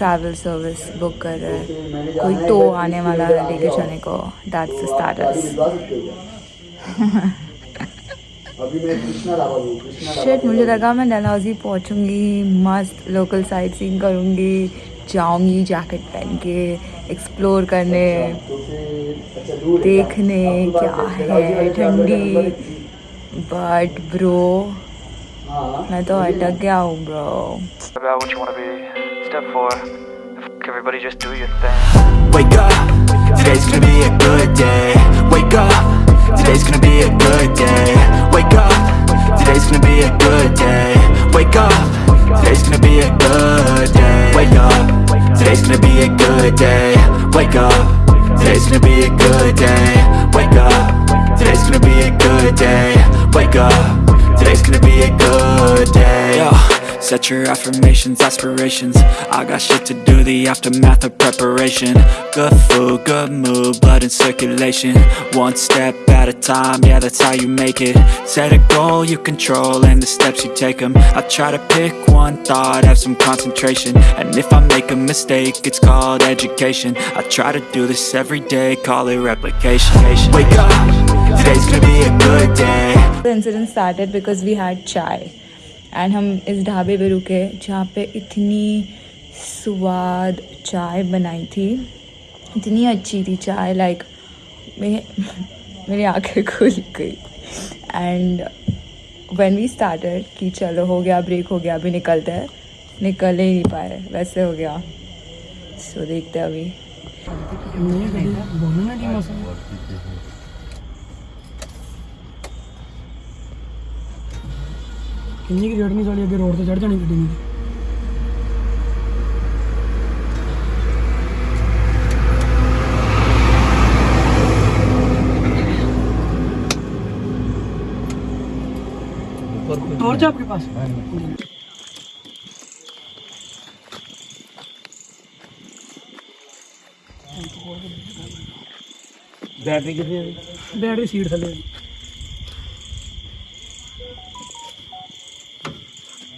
Travel service book कर रहे हैं। कोई तो आने वाला है लेके जाने को दैट्स स्टेटस शिट मुझे लगा मैं डलहौजी पहुंचूँगी, मस्त लोकल साइट सीइंग करूँगी, जाऊँगी जैकेट पहन के एक्सप्लोर करने, देखने क्या है, ठंडी। बट ब्रो मैं तो अटक गया हूँ bro step four everybody just do your thing. Wake up, today's gonna be a good day. Wake up, today's gonna be a good day. Wake up, today's gonna be a good day. Wake up, today's gonna be a good day. Wake up, today's gonna be a good day. Wake up, today's gonna be a good day. Wake up, today's gonna be a good day. Wake up, today's gonna be a good Set your affirmations, aspirations. I got shit to do, the aftermath of preparation. Good food, good mood, blood in circulation. One step at a time, yeah that's how you make it. Set a goal you control and the steps you take them I try to pick one thought, have some concentration. And if I make a mistake, it's called education. I try to do this every day, call it replication. Wake up, today's gonna be a good day. The incident started because we had chai and हम इस ढाबे पे रुके जहाँ पे इतनी स्वाद चाय बनाई थी। इतनी अच्छी थी चाय लाइक मेरे, मेरी आँखें खुल गई। एंड व्हेन वी स्टार्टेड कि चलो हो गया ब्रेक हो गया, अभी निकलते हैं। निकल ही नहीं पाए, वैसे हो गया। सो देखते अभी। इंजी की नहीं साली अगर रोड से चढ़ जानी गड्डी मेरी टॉर्च आपके पास बैटरी कितनी है बैटरी सीट थे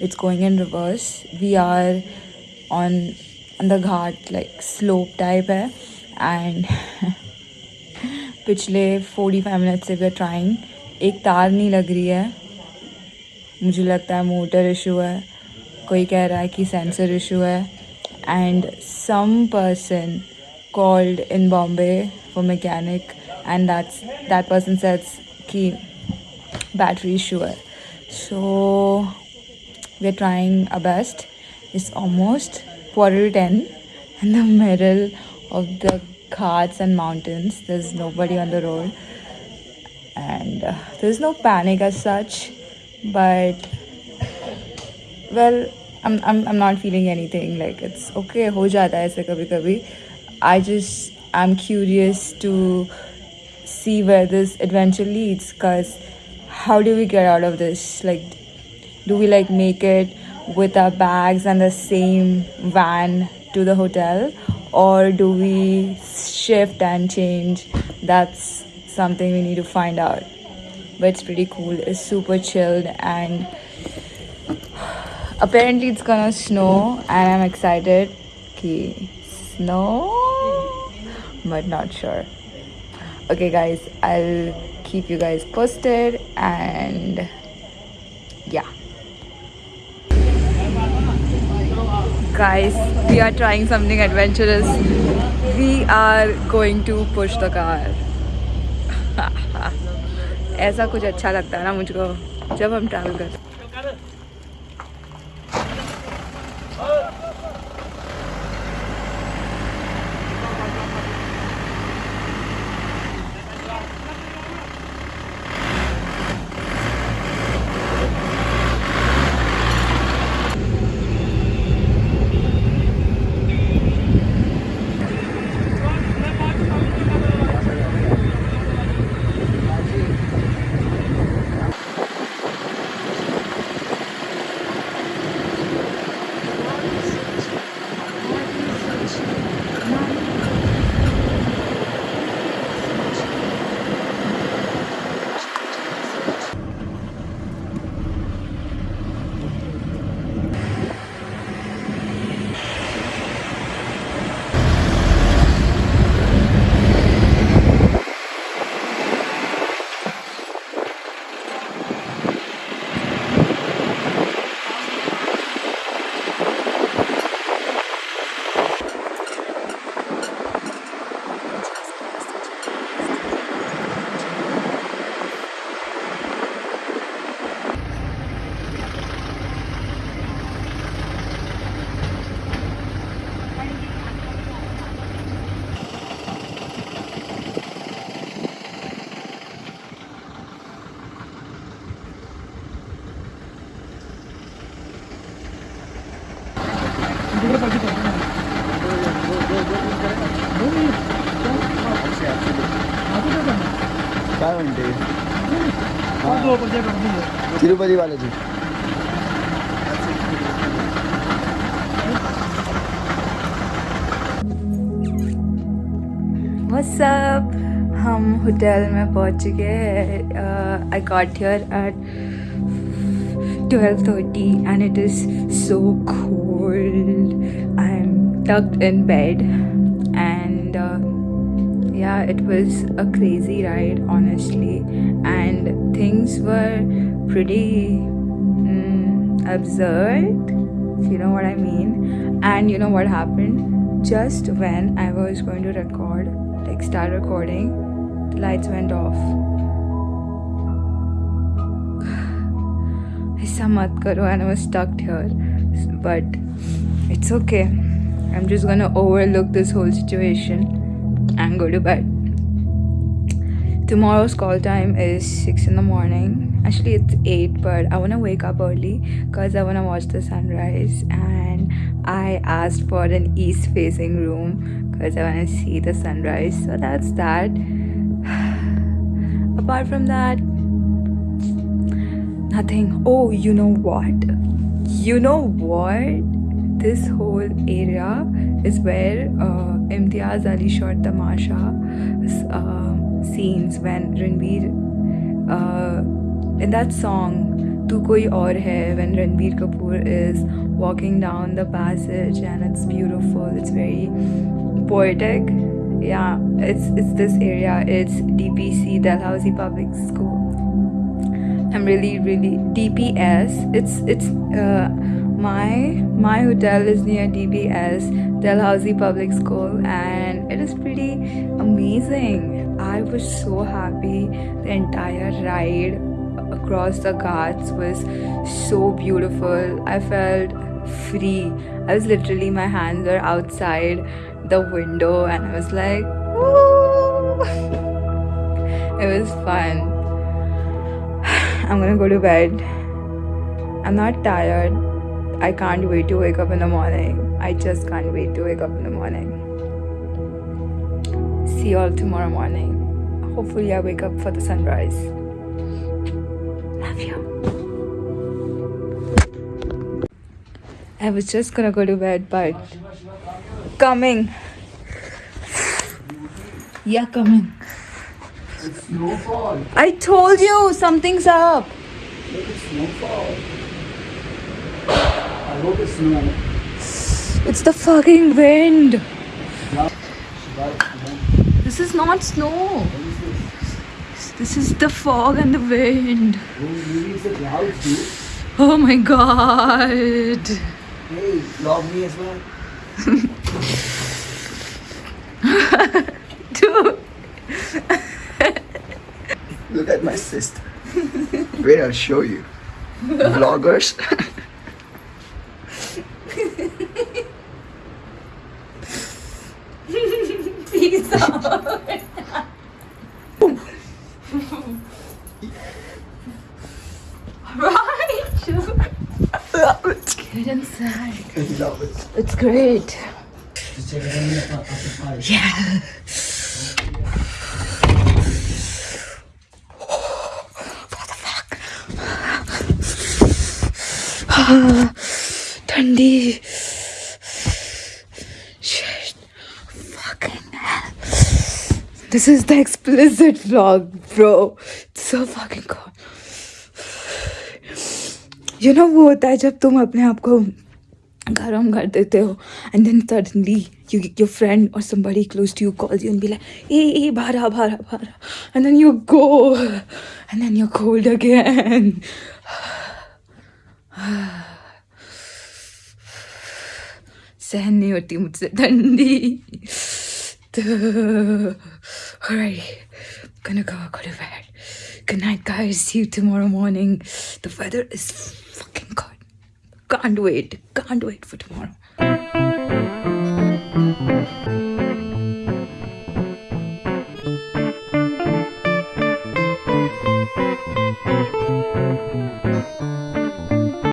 it's going in reverse. We are on on the ghat like slope type है and पिछले 45 मिनट से वी ट्राइंग एक तार नहीं लग रही है मुझे लगता है मोटर इशू है कोई कह रहा है कि सेंसर इशू है and some person called in Bombay for mechanic and that's that person says कि battery issue है so we're trying our best. It's almost quarter 10 in the middle of the Ghats and mountains there's nobody on the road. And uh, there's no panic as such but well I'm, I'm, I'm not feeling anything. Like it's okay ho jata hai kabhi kabhi. I just am curious to see where this adventure leads because how do we get out of this? Like do we like make it with our bags and the same van to the hotel? Or do we shift and change? That's something we need to find out. But it's pretty cool. It's super chilled and apparently it's gonna snow and i'm excited. Ki snow? But not sure. Okay guys i'll keep you guys posted and yeah guys we are trying something adventurous we are going to push the car ऐसा कुछ अच्छा लगता है ना मुझको जब हम travel करते काय म्हणते. तिरुपती बालाजी What's हम होटल में पहुँच हैं I got here at 12:30 and it is so cold. I'm tucked in bed and uh, yeah, it was a crazy ride honestly and things were pretty mm, absurd if you know what I mean. And you know what happened? Just when I was going to record, like start recording, the lights went off. ऐसा मत करो and I was stuck here. But it's okay. I'm just gonna overlook this whole situation and go to bed. Tomorrow's call time is 6 in the morning. Actually, it's 8, but I want to wake up early because I want to watch the sunrise. And I asked for an east facing room because I want to see the sunrise. So that's that. Apart from that, nothing. Oh, you know what? You know what? This whole area is where uh, Imtiaz Ali shot Tamasha uh, scenes when Ranbir, uh, in that song, Tu Koi Aur Hai, when Ranbir Kapoor is walking down the passage and it's beautiful, it's very poetic. Yeah, it's it's this area. It's DPC, Dalhousie Public School. I'm really really DPS. It's it's uh, my my hotel is near DPS Dalhousie Public School and it is pretty amazing. I was so happy. The entire ride across the ghats was so beautiful. I felt free. I was literally my hands were outside the window and I was like, it was fun. I'm gonna go to bed. I'm not tired. I can't wait to wake up in the morning. I just can't wait to wake up in the morning. See you all tomorrow morning. Hopefully, I wake up for the sunrise. Love you. I was just gonna go to bed, but coming. Yeah, coming. It's snowfall. I told you something's up. I hope it's snow. It's the fucking wind. This is not snow. This is the fog and the wind. Oh my god. Hey, vlog me as well. Look at my sister. Wait, I'll show you. Vloggers. Right. Get inside. It's great. Yeah. ठंडी This is the explicit vlog, bro. It's so fucking cool. You know वो होता है जब तुम अपने आप को गर्म कर देते हो and then suddenly you your friend और somebody close to you calls you and be like, ए ए बारह बारह बारह and then you go and then you're cold again. सहन नहीं होती मुझसे ठंडी alright gonna go go to bed. Good night guys. See you tomorrow morning. The weather is fucking good. Can't wait. Can't wait for tomorrow